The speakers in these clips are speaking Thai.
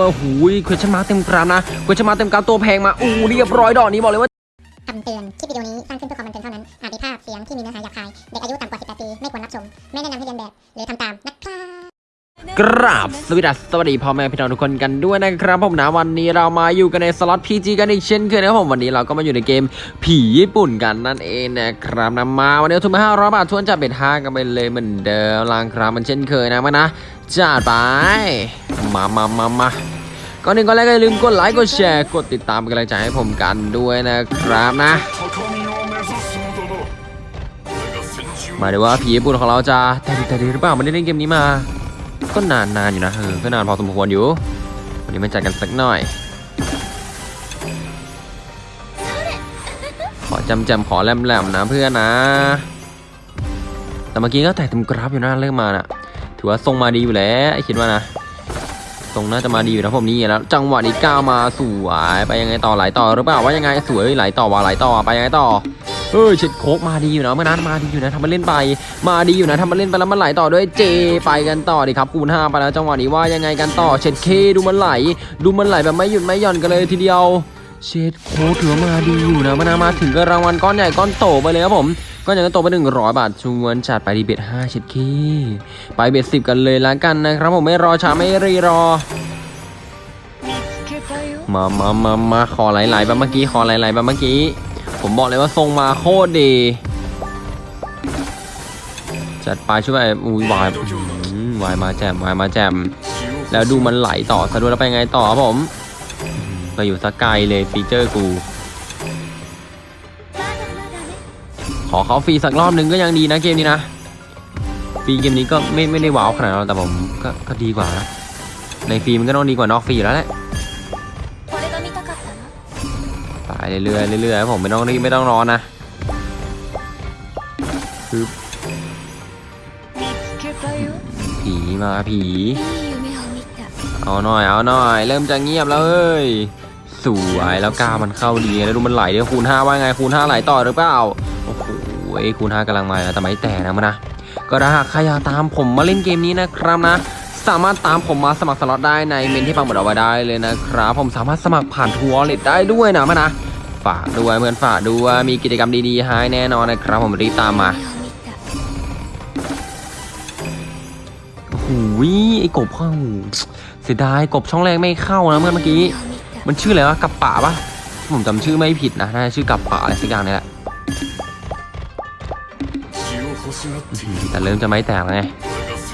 ว่าหูยเควชั่นมาเต็มกรามนะเควชั่นมาเต็มกรามตัวแพงมาอู้เรียบร้อยดอกนี้บอกเลยว่าคำเตือน คลิปวิดีโอนี้สร้างขึ้นเพื่อความบันเทิงเท่านั้น อาจมีภาพเสียงที่มีเนื้อหาหยาบคาย เด็กอายุต่ำกว่า 18 ปี ไม่ควรรับชม ไม่แนะนำให้เลียนแบบ หรือทำตามนะครับกราบสวัสดีสวัสดีพ่อแม่พี่น้องทุกคนกันด้วยนะครับผมนะวันนี้เรามาอยู่กันในสล็อต PG กันอีกเช่นเคยนะครับผมวันนี้เราก็มาอยู่ในเกมผีญี่ปุ่นกันนั่นเองนะครับนะมาวันนี้ทุนมา500บาททุนจัด bet ห้ากันไปเลยเหมือนเดิมลางครับมันเช่นเคยนะมานะจัดไป มามามามาก่อนหนึ่งก่อนแรกก็อย่าลืมกดไลค์กดแชร์กดติดตามเป็นกำลังใจให้ผมกันด้วยนะครับนะ มาดูว่าผีญี่ปุ่นของเราจะแต่ดีแต่ดีหรือเปล่ามันได้เล่นเกมนี้มา ก็นานนานอยู่นะเออก็นานพอสมควรอยู่ วันนี้มาจัดกันสักหน่อย ขอจำจำขอแหลมๆนะเพื่อนนะ แต่เมื่อกี้ก็แต่เต็มกราฟอยู่นะเรื่องมาน่ะ ถือว่าทรงมาดีอยู่แล้วคิดว่านะ ทรงน่าจะมาดีอยู่นะผมนี่แล้ว จังหวะนี้ก้าวมาสวยไปยังไงต่อไหลต่อหรือเปล่าว่ายังไงสวยไหลต่อว่าไหลต่อไปยังไงต่อเอ้ยเช็ดโคกมาดีอยู่นะเมื่อนั้นมาดีอยู่นะทำมาเล่นไป มาดีอยู่นะทำมาเล่นไปแล้วมันไหลต่อด้วยเจไปกันต่อดีครับคูณห้าไปแล้วจังหวะนี้ว่ายังไงกันต่อเช็ดเคดูมันไหล ดูมันไหลแบบไม่หยุดไม่หย่อนกันเลยทีเดียว เช็ดโคกถือมาดีอยู่นะเมื่อนั้นมาถึงก็รางวัลก้อนใหญ่ก้อนโตไปเลยครับผม ก้อนใหญ่ก้นโตไปหนึ่งร้อยบาทชวนจัดไปดีเบ็ดห้าเช็ดเคไปเบ็ดสิบกันเลยละกันนะครับผมไม่รอช้าไม่รีรอ มามามามาขอหลายๆแบบเมื่อกี้ขอหลายๆแบบเมื่อกี้ ผมบอกเลยว่าทรงมาโคตรดี จัดไปช่วยอุ้ยวายหวายมาแจมวายมาแจม แล้วดูมันไหลต่อสะดวกแล้วไปไงต่อครับผมไปอยู่สกายเลยฟีเจอร์กู ขอเขาฟรีสักรอบหนึ่งก็ยังดีนะเกมนี้นะฟรีเกมนี้ก็ไม่ไม่ได้ว้าวขนาดนั้นแต่ผมก็ก็ดีกว่านะในฟรีมันก็ต้องดีกว่านอกฟรีอยู่แล้วแหละไปเรื่อยๆเรื่อยๆผมไม่ต้องรีไม่ต้องรอนนะคือผีมาผีเอาหน่อยเอาหน่อย เริ่มจะเงียบแล้วเอ้ยสวยแล้วกล้ามันเข้าดีแล้วดูมันไหลเดี๋ยวคูณห้าว่าไงคูณห้าไหลต่อหรือเปล่าโไอ้คูณห้ากำลังมาแต่ไม่แต่นะมันนะก็ถ้าใครอยากตามผมมาเล่นเกมนี้นะครับนะ สามารถตามผมมาสมัครสล็อตได้ในเมนต์ที่ปักหมุดเอาไว้ได้เลยนะครับ ผมสามารถสมัครผ่าน True Wallet ได้ด้วยนะมันนะฝากด้วยเพื่อนฝากด้วยมีกิจกรรมดีๆให้แน่นอนนะครับ ผมรีบตามมาหูยไอ้กบเข้าเสียดายกบช่องแรกไม่เข้านะเมื่อเมื่อกี้ มันชื่ออะไรวะกับป่าปะผมจำชื่อไม่ผิดนะน่าชื่อกับป่าอะไรสักอย่างนี่แหละ แต่เริ่มจะไม่แตกแล้วไง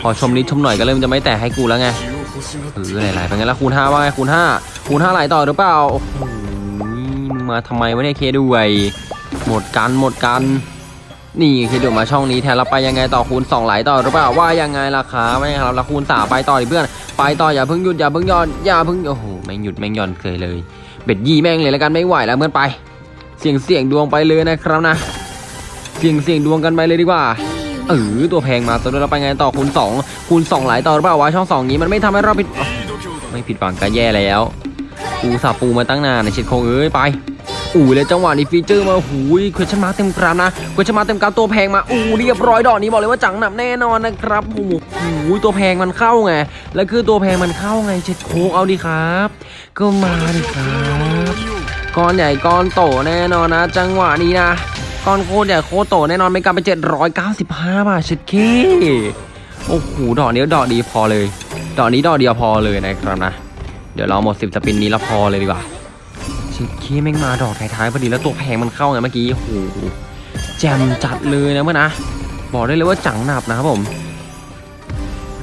พอชมนิดชมหน่อยก็เริ่มจะไม่แตกให้กูแล้วไงเออไหลายๆเป็นไงล้วคูณห้าว่าไงคูณห้าคูณห้าไหลต่อหรือเปล่าอมาทำไมวะเนี่ยเคด้วยหมดกันหมดกันนี่คือเดู๋มาช่องนี้แทนเราไปยังไงต่อคูณ2ไหลต่อหรือเปล่าว่ายังไงราคาไม่ครับเราคูณสาไปต่อเพื่อน ไปต่ออย่าเพิ่งหยุดอย่าเพิ่งย้อนอย่าเพิ่งโอ้โหแม่งหยุดแม่งย้อนเคยเลย เบ็ดยี่แม่งเลยแล้วกันไม่ไหวแล้วเมื่อไป เสี่ยงเสี่ยงดวงไปเลยนะครับนะ เสี่ยงเสี่ยงดวงกันไปเลยดีกว่าเออตัวแพงมาตัวเราไปไงต่อคูณ2คูณ2หลายต่อหรือเปล่าวะช่อง 2 นี้มันไม่ทำให้เราผิดไม่ผิดหวังก็แย่แล้วปูสับปูมาตั้งนานในเช็ดโคงเอ้ยไปอู้เลยจังหวะนี้ฟีเจอร์มาหูยเควชันมาเต็มกรามนะเควชันมาเต็มกรามตัวแพงมาอู้เรียบร้อยดอกนี้บอกเลยว่าจังหนับแน่นอนนะครับโอ้โหตัวแพงมันเข้าไงแล้วคือตัวแพงมันเข้าไงเช็ดโคงเอาดีครับ ก็มาดิครับก้อนใหญ่ก้อนโตแน่นอนนะ จังหวะนี้นะ ก้อนโคตรใหญ่โคตรโตแน่นอนไม่กลับไป795 บาทชิดคีโอ้โหดอกนี้ดอกดีพอเลย ดอกนี้ดอกเดียวพอเลยนะครับนะ เดี๋ยวเราหมดสิบ spin นี้แล้วพอเลยดีกว่าชิดคีแม่งมาดอกท้ายๆพอดีแล้วตัวแพงมันเข้าไงเมื่อกี้โอ้โหแจมจัดเลยนะเมื่อนะบอกได้เลยว่าจังหนับนะครับผม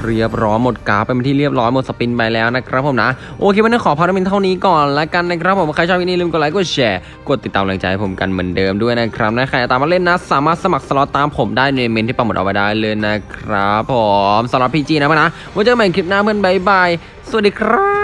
เรียบร้อยหมดก๊อกไปเป็นที่เรียบร้อยหมด spin ไปแล้วนะครับผมนะโอเควันนี้ขอพารามินเท่านี้ก่อนละกันนะครับผมใครชอบวิดีโอนี้ลืมกดไลค์กดแชร์กดติดตามแรงใจให้ผมกันเหมือนเดิมด้วยนะครับนะใครตามมาเล่นนะ สามารถสมัครสล็อตตามผมได้ในเมนต์ที่ปักหมุดเอาไว้ได้เลยนะครับผมสล็อตพีจีนะเพื่อนนะไว้เจอกันใหม่คลิปหน้าเพื่อนบายบายสวัสดีครับ